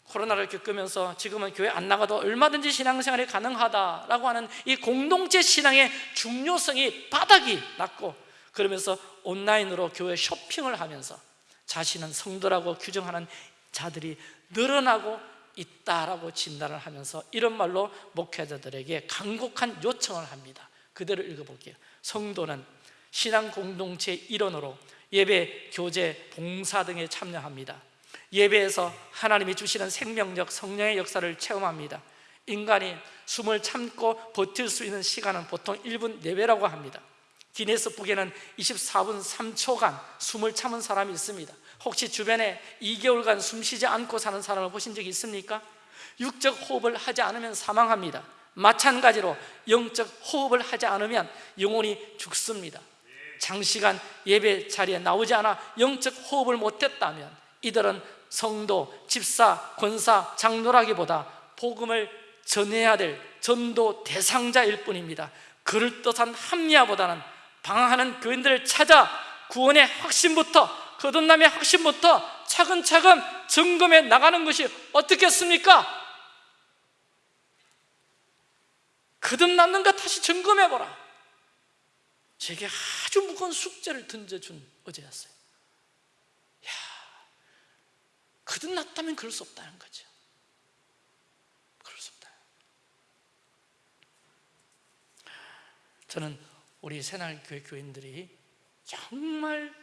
코로나를 겪으면서 지금은 교회 안 나가도 얼마든지 신앙생활이 가능하다라고 하는 이 공동체 신앙의 중요성이 바닥이 났고 그러면서 온라인으로 교회 쇼핑을 하면서 자신은 성도라고 규정하는 자들이 늘어나고 있다라고 진단을 하면서 이런 말로 목회자들에게 간곡한 요청을 합니다. 그대로 읽어볼게요. 성도는 신앙 공동체 일원으로 예배, 교제, 봉사 등에 참여합니다. 예배에서 하나님이 주시는 생명력, 성령의 역사를 체험합니다. 인간이 숨을 참고 버틸 수 있는 시간은 보통 1분 내외라고 합니다 기네스북에는 24분 3초간 숨을 참은 사람이 있습니다. 혹시 주변에 2개월간 숨 쉬지 않고 사는 사람을 보신 적이 있습니까? 육적 호흡을 하지 않으면 사망합니다. 마찬가지로 영적 호흡을 하지 않으면 영혼이 죽습니다. 장시간 예배 자리에 나오지 않아 영적 호흡을 못했다면 이들은 성도, 집사, 권사, 장로라기보다 복음을 전해야 될 전도 대상자일 뿐입니다. 그럴듯한 합리화보다는 방황하는 교인들을 찾아 구원의 확신부터 거듭남의 확신부터 차근차근 점검해 나가는 것이 어떻겠습니까? 거듭났는가 다시 점검해보라. 제게 아주 무거운 숙제를 던져준 어제였어요. 야, 거듭났다면 그럴 수 없다는 거죠. 그럴 수 없다. 저는 우리 새날교회 교인들이 정말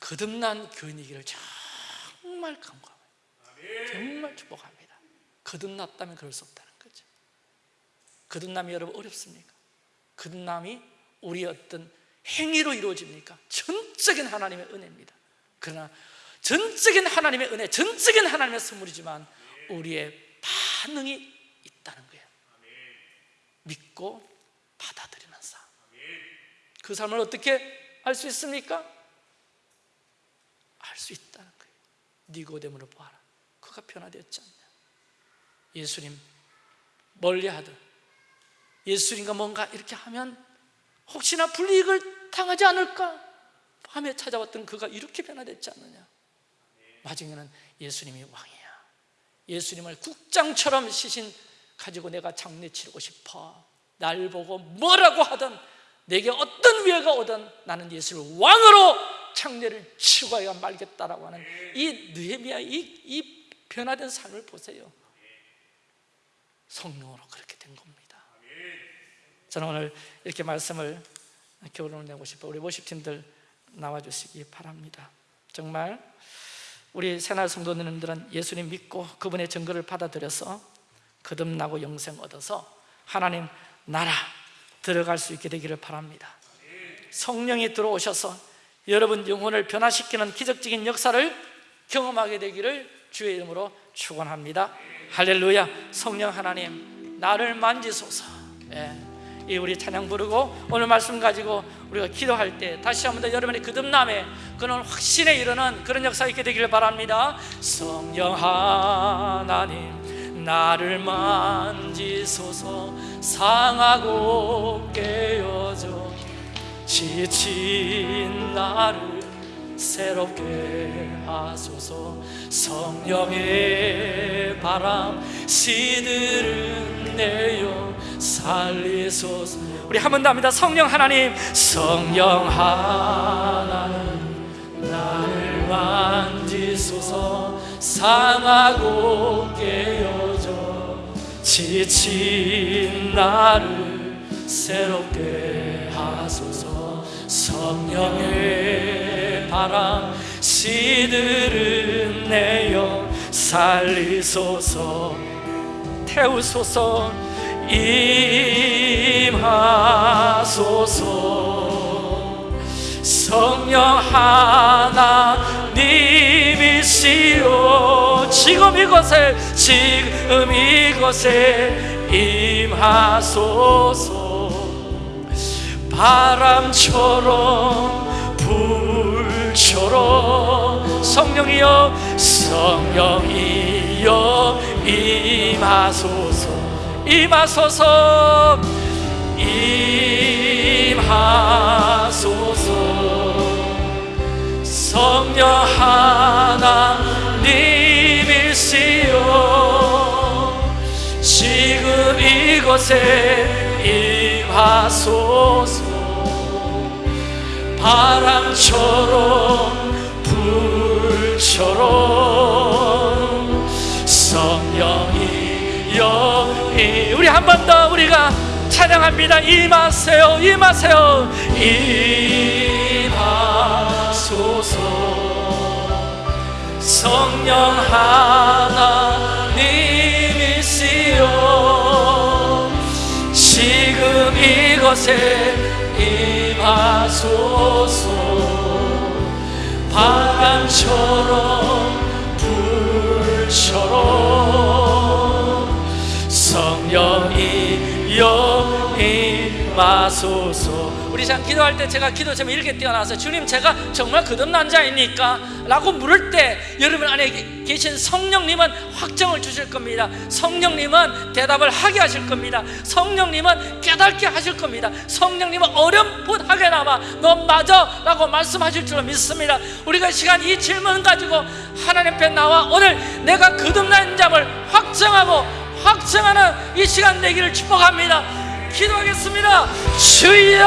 거듭난 교인이기를 정말 간구합니다 정말 축복합니다 거듭났다면 그럴 수 없다는 거죠 거듭남이 여러분 어렵습니까? 거듭남이 우리 어떤 행위로 이루어집니까? 전적인 하나님의 은혜입니다 그러나 전적인 하나님의 은혜, 전적인 하나님의 선물이지만 우리의 반응이 있다는 거예요 믿고 받아들이는 삶. 그 삶을 어떻게 알 수 있습니까? 알 수 있다는 거예요. 니고데모를 보아라. 그가 변화되었지 않냐. 예수님 멀리하듯 예수님과 뭔가 이렇게 하면 혹시나 불이익을 당하지 않을까? 밤에 찾아왔던 그가 이렇게 변화됐지 않느냐? 나중에는 예수님이 왕이야. 예수님을 국장처럼 시신 가지고 내가 장례 치르고 싶어. 날 보고 뭐라고 하든 내게 어떤 위해가 오든 나는 예수를 왕으로 창례를 치고 야 말겠다라고 하는 이 느헤미야 이, 이 변화된 삶을 보세요. 성령으로 그렇게 된 겁니다. 저는 오늘 이렇게 말씀을 교훈을 내고 싶어 우리 모십팀들 나와주시기 바랍니다. 정말 우리 새날 성도님들은 예수님 믿고 그분의 증거를 받아들여서 거듭나고 영생 얻어서 하나님 나라 들어갈 수 있게 되기를 바랍니다. 성령이 들어오셔서 여러분 영혼을 변화시키는 기적적인 역사를 경험하게 되기를 주의 이름으로 축원합니다. 할렐루야. 성령 하나님 나를 만지소서. 예. 이 우리 찬양 부르고 오늘 말씀 가지고 우리가 기도할 때 다시 한번 더 여러분의 거듭남에 그런 확신에 이르는 그런 역사 있게 되기를 바랍니다. 성령 하나님 나를 만지소서 상하고 깨어져 지친 나를 새롭게 하소서. 성령의 바람 시들은 내요 살리소서. 우리 한 번 더 합니다. 성령 하나님. 성령 하나님 나를 만지소서. 상하고 깨어져 지친 나를 새롭게 하소서. 성령의 바람 시들은 내여 살리소서. 태우소서 임하소서. 성령 하나님 이시여 지금 이곳에 지금 이곳에 임하소서. 바람처럼 불처럼 성령이여 성령이여 임하소서. 임하소서. 임하소서. 성령 하나 이곳에 임하소서. 바람처럼 불처럼 성령이여 이- 우리 한 번 더 우리가 찬양합니다. 임하세요 임하세요. 임하소서. 성령 하나님 이곳에 임하소서. 바람처럼 불처럼 성령이 여 임하소서 우리 참 기도할 때 제가 기도 제목 이렇게 뛰어나서 주님 제가 정말 거듭난 자입니까? 라고 물을 때 여러분 안에 계신 성령님은 확정을 주실 겁니다. 성령님은 대답을 하게 하실 겁니다. 성령님은 깨닫게 하실 겁니다. 성령님은 어렴풋하게나마 너 맞아 라고 말씀하실 줄 믿습니다. 우리가 시간 이 질문 가지고 하나님 앞에 나와 오늘 내가 거듭난 자를 확정하고 확정하는 이 시간 되기를 축복합니다 기도하겠습니다. 주여!